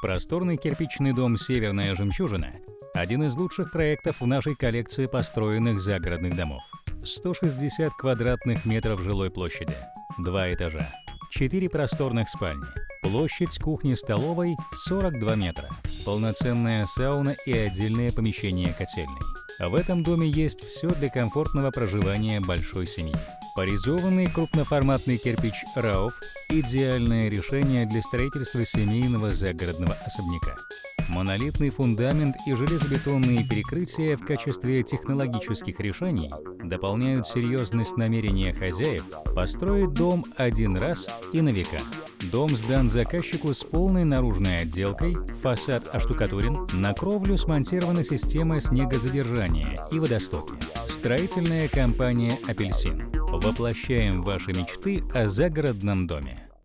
Просторный кирпичный дом «Северная жемчужина» – один из лучших проектов в нашей коллекции построенных загородных домов. 160 квадратных метров жилой площади, два этажа, 4 просторных спальни, площадь кухни-столовой 42 метра, полноценная сауна и отдельное помещение котельной. В этом доме есть все для комфортного проживания большой семьи. Поризованный крупноформатный кирпич «Рауф» – идеальное решение для строительства семейного загородного особняка. Монолитный фундамент и железобетонные перекрытия в качестве технологических решений дополняют серьезность намерения хозяев построить дом один раз и на века. Дом сдан заказчику с полной наружной отделкой, фасад оштукатурен, на кровлю смонтирована система снегозадержания и водостоки. Строительная компания «Апельсин». Воплощаем ваши мечты о загородном доме.